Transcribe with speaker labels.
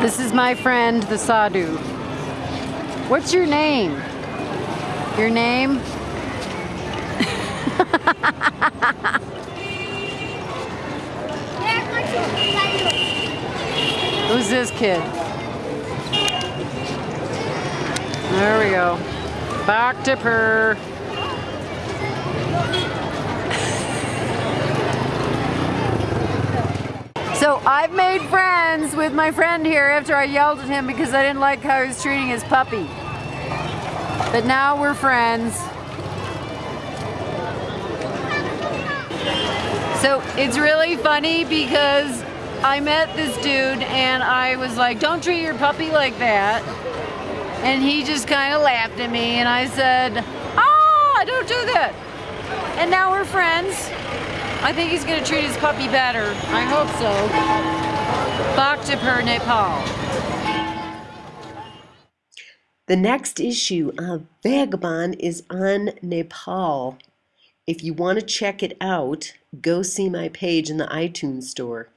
Speaker 1: This is my friend, the Sadhu. What's your name? Your name? Who's this kid? There we go. Bhaktapur. So I've made friends with my friend here after I yelled at him because I didn't like how he was treating his puppy. But now we're friends. So it's really funny because I met this dude and I was like, don't treat your puppy like that. And he just kind of laughed at me and I said, ah, don't do that. And now we're friends. I think he's going to treat his puppy better. I hope so. Bhaktapur, Nepal.
Speaker 2: The next issue of Vagabond is on Nepal. If you want to check it out, go see my page in the iTunes store.